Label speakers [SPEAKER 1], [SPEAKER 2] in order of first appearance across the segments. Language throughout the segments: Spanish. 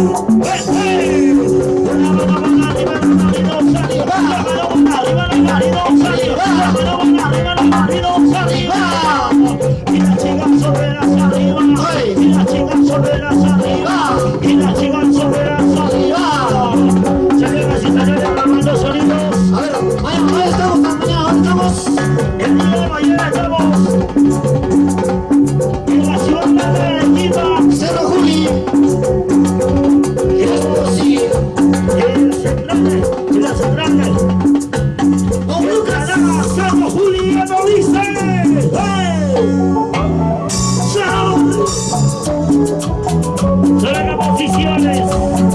[SPEAKER 1] Hey! decisiones.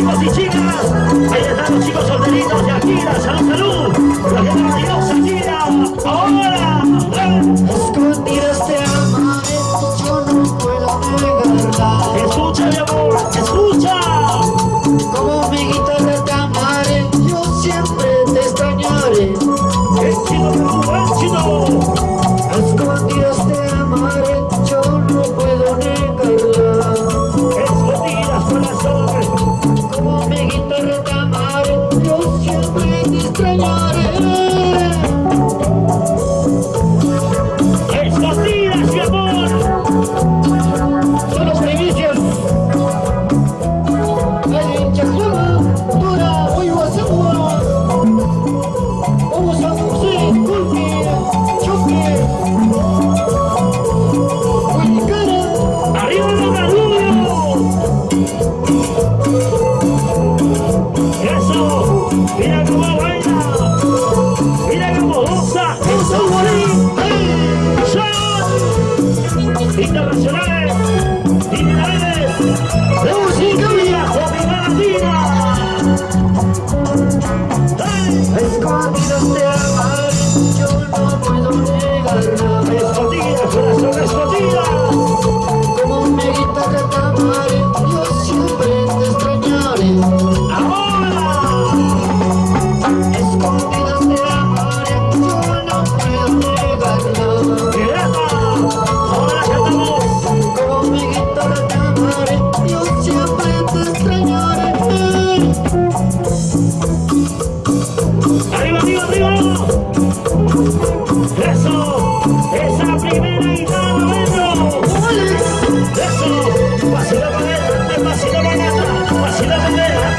[SPEAKER 1] chicos y chicas. Ahí están los chicos solteritos y aquí, salud, salud.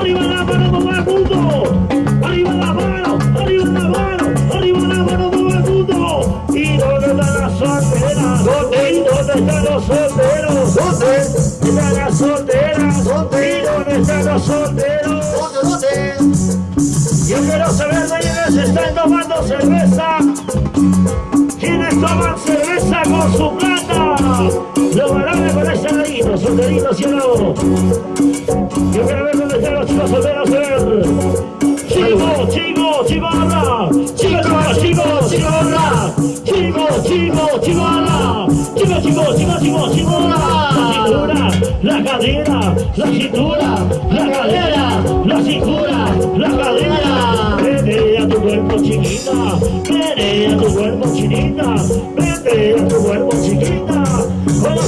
[SPEAKER 1] arriba la mano, todo el mundo, arriba la mano, arriba la mano, arriba la mano, todo el mundo. ¿Y dónde están las solteras? ¿Dónde? ¿Y dónde están los solteros?
[SPEAKER 2] ¿Dónde?
[SPEAKER 1] ¿Están las solteras? ¿Dónde? ¿Y dónde están los solteros? ¿Dónde?
[SPEAKER 2] ¿Dónde?
[SPEAKER 1] Yo quiero saber de quiénes están tomando cerveza, quiénes toman cerveza con su plata. Los varones con ese ladito, solteritos y el poder. Chivo, chivo, chivana. Chiva, chivo, chivana. Chivo, chivo, chivana. Chiva, chivo, chivo, chivo, chivona. La cadera, la cintura, la cadera, la cintura, la cadera. Vete a tu cuerpo chiquita, vete a tu cuerpo chiquita, vete a tu cuerpo chiquita. Bueno,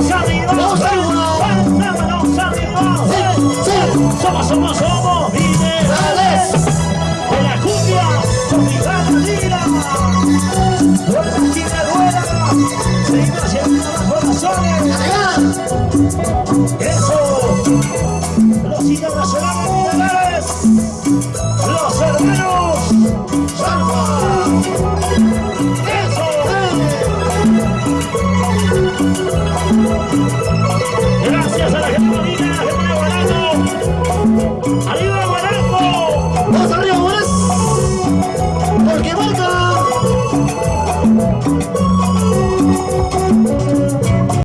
[SPEAKER 1] Amigos. Amigos. Los amigos. Sí. Somos, somos, somos minerales. De la cumbia, tropical lira. Duela, chica, duela. Seguimos llenando los corazones. Eso. Los internacionales minerales. Los hermanos.